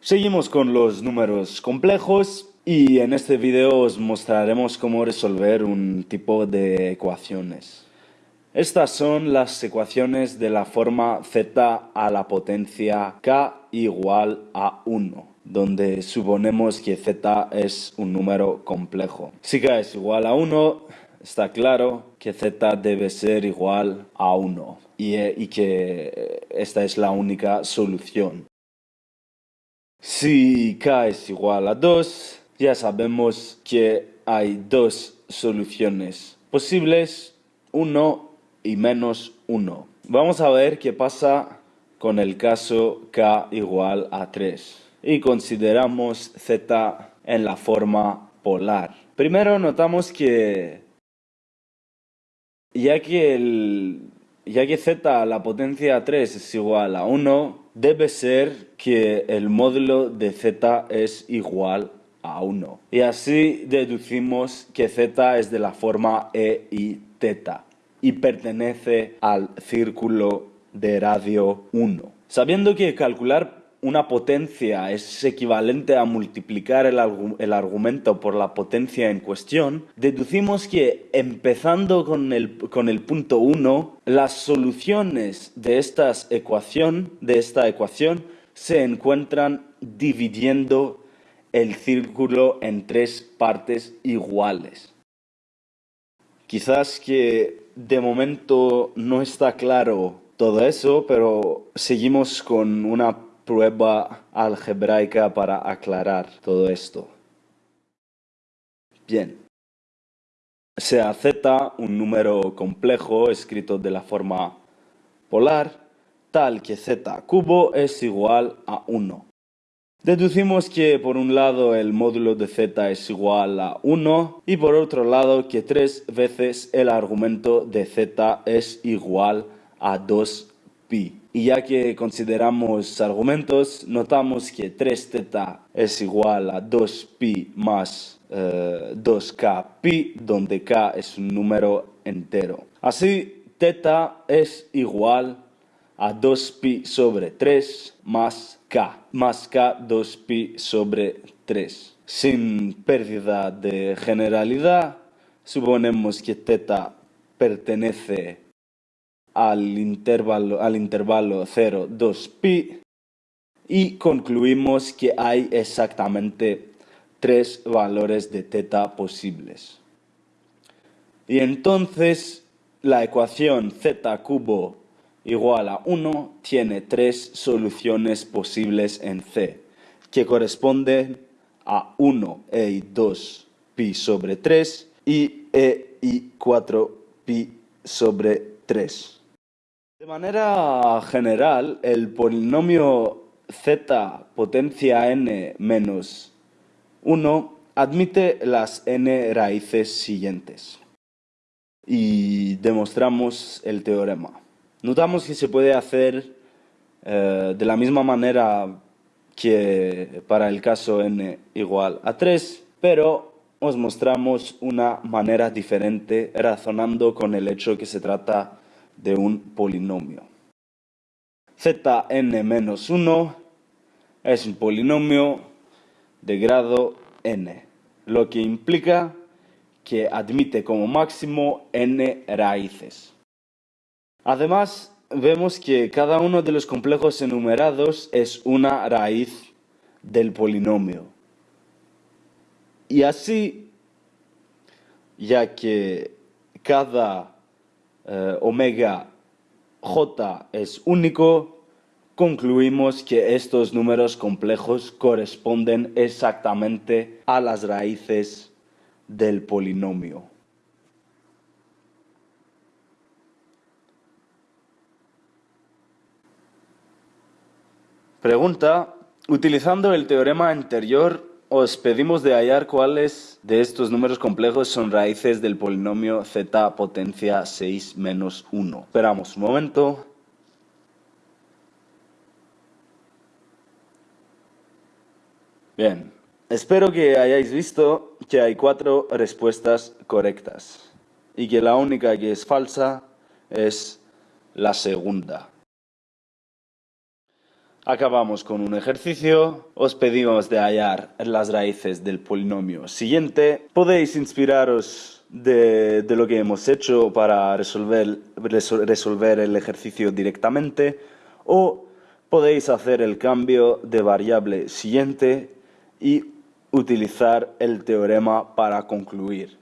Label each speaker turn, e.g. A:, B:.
A: Seguimos con los números complejos y en este video os mostraremos cómo resolver un tipo de ecuaciones. Estas son las ecuaciones de la forma z a la potencia k igual a 1, donde suponemos que z es un número complejo. Si k es igual a 1, está claro que z debe ser igual a 1 y, y que esta es la única solución. Si k es igual a 2, ya sabemos que hay dos soluciones posibles, 1 y menos 1. Vamos a ver qué pasa con el caso k igual a 3 y consideramos z en la forma polar. Primero notamos que ya que, el, ya que z a la potencia 3 es igual a 1, debe ser que el módulo de z es igual a 1. Y así deducimos que z es de la forma e y y pertenece al círculo de radio 1. Sabiendo que calcular una potencia es equivalente a multiplicar el, argumento por la potencia en cuestión, deducimos que empezando con el, con el punto 1, las soluciones de, estas ecuación, de esta ecuación se encuentran dividiendo el círculo en tres partes iguales. Quizás que de momento no está claro todo eso, pero seguimos con una prueba algebraica para aclarar todo esto. Bien. Sea z un número complejo escrito de la forma polar, tal que z cubo es igual a 1. Deducimos que por un lado el módulo de z es igual a 1 y por otro lado que tres veces el argumento de z es igual a 2pi. Y ya que consideramos argumentos, notamos que 3θ es igual a 2pi más 2k eh, pi, donde k es un número entero. Así, θ es igual a 2pi sobre 3 más k, más k 2pi sobre 3. Sin pérdida de generalidad, suponemos que θ pertenece al intervalo, al intervalo 0, 2 pi y concluimos que hay exactamente tres valores de teta posibles. Y entonces la ecuación z cubo igual a 1 tiene tres soluciones posibles en C, que corresponden a 1 e y 2 pi sobre 3 y e y 4 pi sobre 3. De manera general, el polinomio z potencia n menos 1 admite las n raíces siguientes. Y demostramos el teorema. Notamos que se puede hacer eh, de la misma manera que para el caso n igual a 3, pero os mostramos una manera diferente razonando con el hecho que se trata de un polinomio. Zn-1 es un polinomio de grado n, lo que implica que admite como máximo n raíces. Además, vemos que cada uno de los complejos enumerados es una raíz del polinomio. Y así, ya que cada eh, omega j es único, concluimos que estos números complejos corresponden exactamente a las raíces del polinomio. Pregunta, utilizando el teorema anterior, os pedimos de hallar cuáles de estos números complejos son raíces del polinomio z potencia 6 menos 1. Esperamos un momento. Bien, espero que hayáis visto que hay cuatro respuestas correctas y que la única que es falsa es la segunda. Acabamos con un ejercicio. Os pedimos de hallar las raíces del polinomio siguiente. Podéis inspiraros de, lo que hemos hecho para resolver, resolver el ejercicio directamente o podéis hacer el cambio de variable siguiente y utilizar el teorema para concluir.